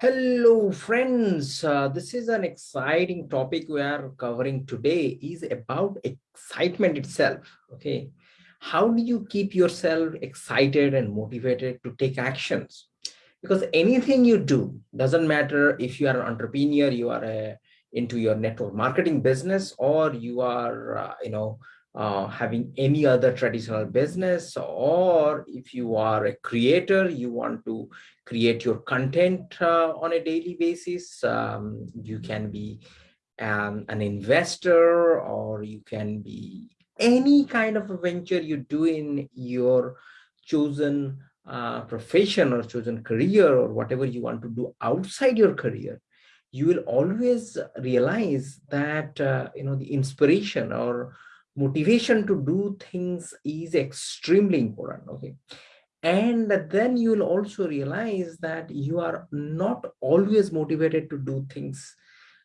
Hello, friends. Uh, this is an exciting topic we are covering today is about excitement itself. Okay. How do you keep yourself excited and motivated to take actions? Because anything you do doesn't matter if you are an entrepreneur, you are a, into your network marketing business, or you are, uh, you know, uh, having any other traditional business or if you are a creator you want to create your content uh, on a daily basis um, you can be um, an investor or you can be any kind of a venture you do in your chosen uh, profession or chosen career or whatever you want to do outside your career you will always realize that uh, you know the inspiration or motivation to do things is extremely important okay? And then you will also realize that you are not always motivated to do things.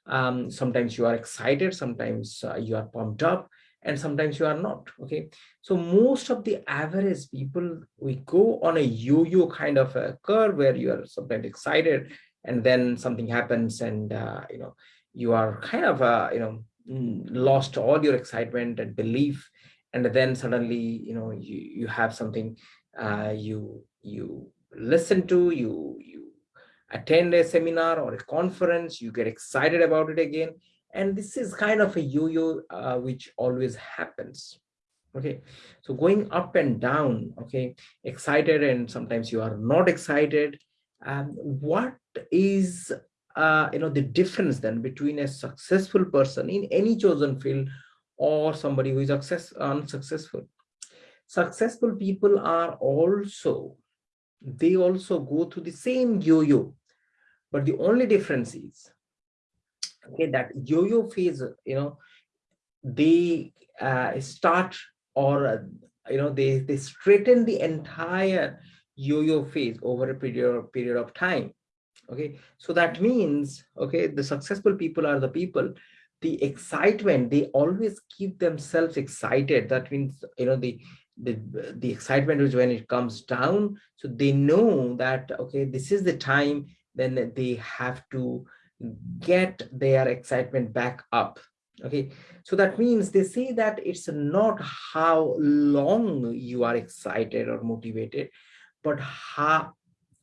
Um, sometimes you are excited sometimes uh, you are pumped up and sometimes you are not okay? So most of the average people we go on a yo-yo kind of a curve where you are sometimes excited and then something happens and uh, you know you are kind of uh, you know lost all your excitement and belief and then suddenly you know you you have something uh, you you listen to you you attend a seminar or a conference you get excited about it again and this is kind of a yo-yo uh, which always happens. Okay so going up and down okay excited and sometimes you are not excited um, what is uh, you know, the difference then between a successful person in any chosen field or somebody who is success, unsuccessful. Successful people are also, they also go through the same yo-yo, but the only difference is, okay, that yo-yo phase, you know, they uh, start or, uh, you know, they, they straighten the entire yo-yo phase over a period, period of time okay? So that means okay the successful people are the people. The excitement they always keep themselves excited. That means you know the the the excitement is when it comes down. So they know that okay this is the time then they have to get their excitement back up. Okay? So that means they say that it's not how long you are excited or motivated but how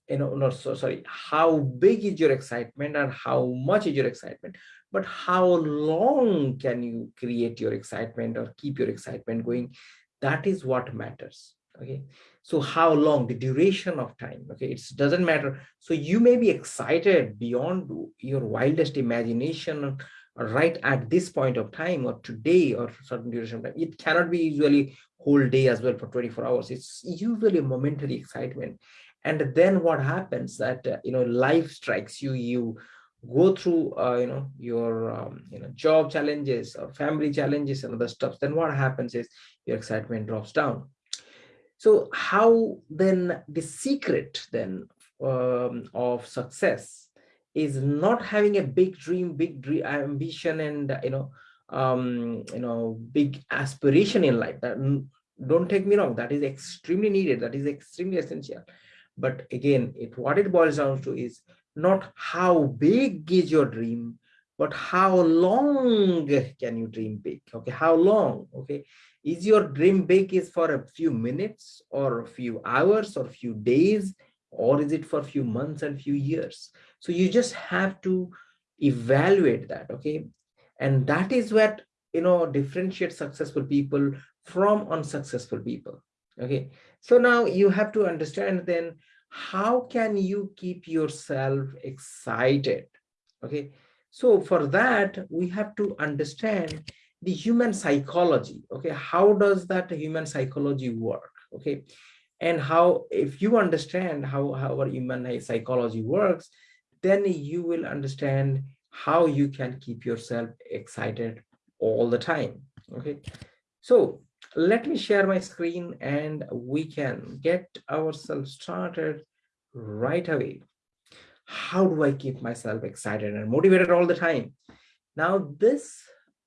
you know not so sorry how big is your excitement and how much is your excitement but how long can you create your excitement or keep your excitement going? That is what matters okay? So how long? The duration of time okay? It doesn't matter. So you may be excited beyond your wildest imagination right at this point of time or today or certain duration of time. It cannot be usually whole day as well for 24 hours. It's usually momentary excitement and then what happens that uh, you know life strikes you you go through uh, you know your um, you know job challenges or family challenges and other stuff. Then what happens is your excitement drops down. So how then the secret then um, of success is not having a big dream big dream ambition and you know um you know big aspiration in life. That don't take me wrong that is extremely needed that is extremely essential but again, it what it boils down to is not how big is your dream, but how long can you dream big? Okay, how long? Okay, is your dream big is for a few minutes or a few hours or a few days, or is it for a few months and few years? So you just have to evaluate that. Okay, and that is what you know differentiates successful people from unsuccessful people okay. So now you have to understand then how can you keep yourself excited? Okay. So for that we have to understand the human psychology. Okay. How does that human psychology work? Okay. And how if you understand how, how our human psychology works then you will understand how you can keep yourself excited all the time. Okay. So let me share my screen and we can get ourselves started right away. How do I keep myself excited and motivated all the time? Now this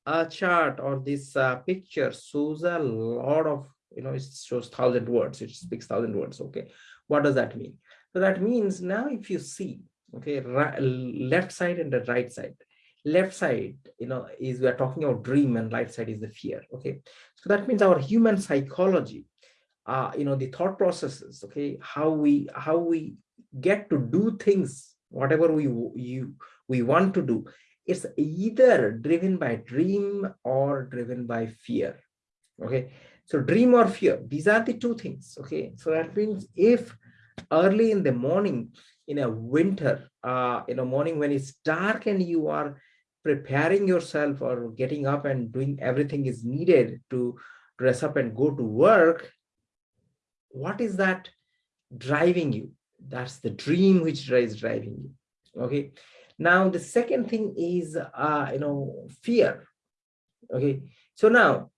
uh, chart or this uh, picture shows a lot of, you know, it shows thousand words, it speaks thousand words, okay? What does that mean? So that means now if you see, okay right, left side and the right side left side you know is we are talking about dream and right side is the fear okay? So that means our human psychology uh you know the thought processes okay? How we how we get to do things whatever we you we want to do it's either driven by dream or driven by fear okay? So dream or fear these are the two things okay? So that means if early in the morning in a winter uh in a morning when it's dark and you are preparing yourself or getting up and doing everything is needed to dress up and go to work what is that driving you? That's the dream which is driving you. Okay? Now the second thing is uh you know fear. Okay? So now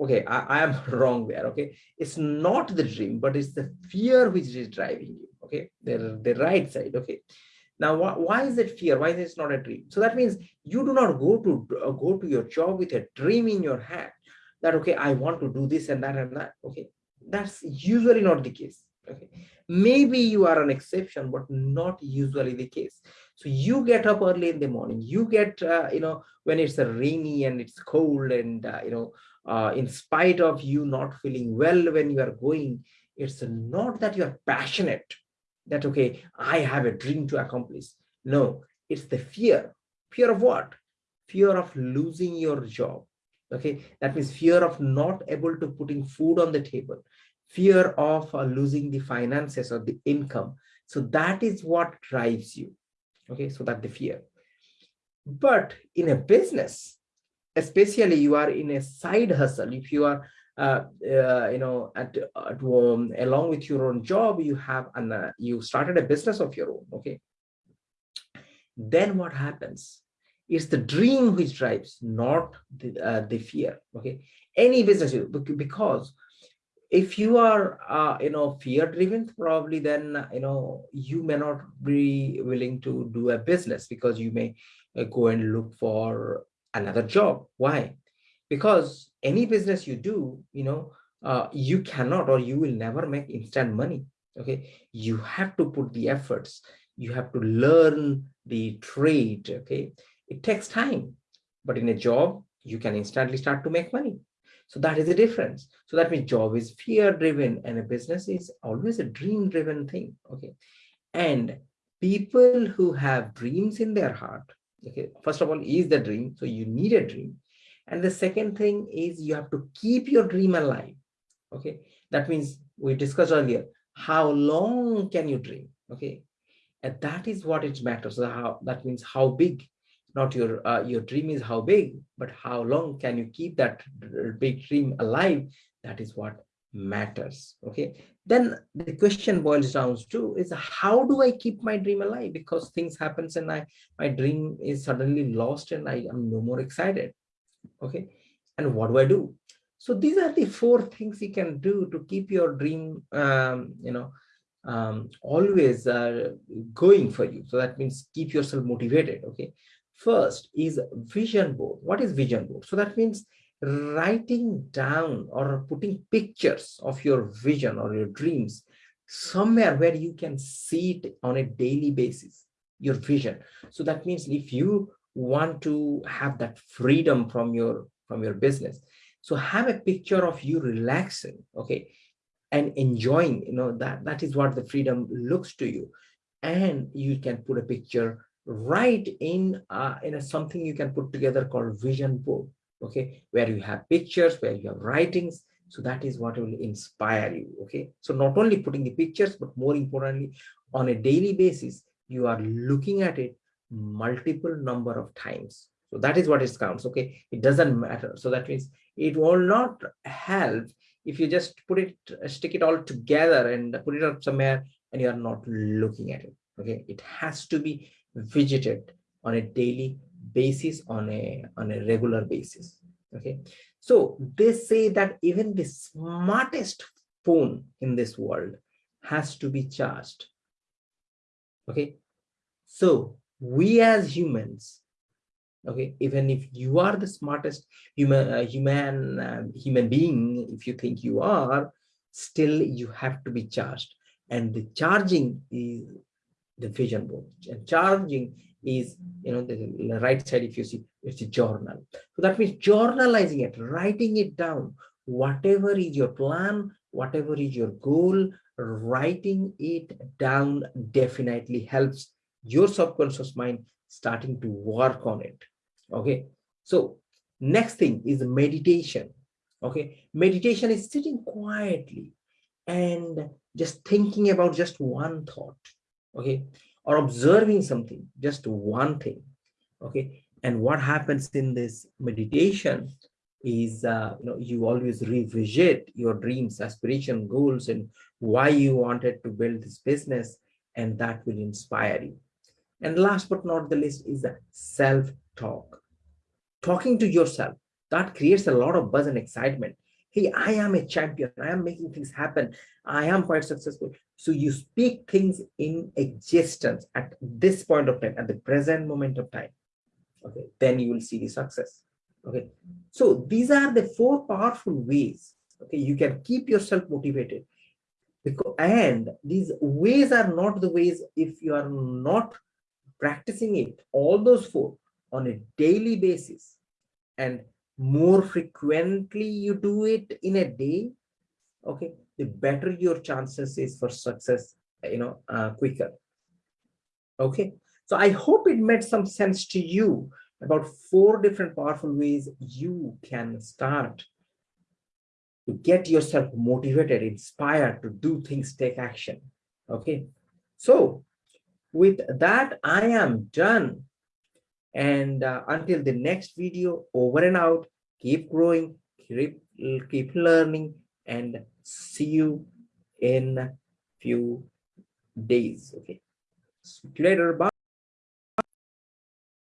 okay I, I am wrong there okay? It's not the dream but it's the fear which is driving you okay? The the right side okay now wh why is it fear? Why is it not a dream? So that means you do not go to uh, go to your job with a dream in your head that okay i want to do this and that and that. Okay that's usually not the case. Okay maybe you are an exception but not usually the case. So you get up early in the morning. You get uh, you know when it's rainy and it's cold and uh, you know uh, in spite of you not feeling well when you are going it's not that you are passionate that okay i have a dream to accomplish. No it's the fear. Fear of what? Fear of losing your job. Okay that means fear of not able to putting food on the table. Fear of uh, losing the finances or the income. So that is what drives you. Okay so that the fear. But in a business especially you are in a side hustle if you are uh, uh, you know at, at along with your own job you have and uh, you started a business of your own okay? Then what happens? It's the dream which drives not the, uh, the fear okay? Any business you because if you are uh, you know fear driven probably then you know you may not be willing to do a business because you may go and look for another job. Why? Because any business you do you know uh, you cannot or you will never make instant money okay? You have to put the efforts. You have to learn the trade okay? It takes time but in a job you can instantly start to make money. So that is the difference. So that means job is fear driven and a business is always a dream driven thing okay? And people who have dreams in their heart okay? First of all is the dream so you need a dream and the second thing is you have to keep your dream alive. Okay? That means we discussed earlier how long can you dream? Okay? And that is what it matters. So how that means how big not your uh, your dream is how big but how long can you keep that big dream alive? That is what matters. Okay? Then the question boils down to is how do i keep my dream alive? Because things happens and i my dream is suddenly lost and i am no more excited okay and what do i do so these are the four things you can do to keep your dream um, you know um, always uh, going for you so that means keep yourself motivated okay First is vision board. What is vision board? So that means writing down or putting pictures of your vision or your dreams somewhere where you can see it on a daily basis, your vision. So that means if you want to have that freedom from your from your business, so have a picture of you relaxing, okay, and enjoying, you know, that that is what the freedom looks to you. And you can put a picture right in uh, in a something you can put together called vision board okay? Where you have pictures where you have writings. So that is what will inspire you okay? So not only putting the pictures but more importantly on a daily basis you are looking at it multiple number of times. So that is what it counts okay? It doesn't matter. So that means it will not help if you just put it stick it all together and put it up somewhere and you are not looking at it okay? It has to be visited on a daily basis on a on a regular basis okay? So they say that even the smartest phone in this world has to be charged okay? So we as humans okay even if you are the smartest human uh, human uh, human being if you think you are still you have to be charged. And the charging is the vision board. And charging is you know the right side if you see it's a journal. So that means journalizing it writing it down. Whatever is your plan whatever is your goal writing it down definitely helps your subconscious mind starting to work on it. Okay? So next thing is meditation. Okay? Meditation is sitting quietly and just thinking about just one thought. Okay? Or observing something just one thing. Okay? And what happens in this meditation is uh, you know you always revisit your dreams aspiration goals and why you wanted to build this business and that will inspire you and last but not the least is self-talk. Talking to yourself that creates a lot of buzz and excitement. Hey i am a champion. I am making things happen. I am quite successful. So you speak things in existence at this point of time at the present moment of time. Okay then you will see the success. Okay. So these are the four powerful ways okay you can keep yourself motivated. Because and these ways are not the ways if you are not practicing it all those four on a daily basis. And more frequently you do it in a day okay the better your chances is for success you know uh, quicker. Okay? So i hope it made some sense to you about four different powerful ways you can start to get yourself motivated inspired to do things take action. Okay? So with that i am done and uh, until the next video, over and out, keep growing, keep, keep learning, and see you in few days. Okay. See you later. Bye.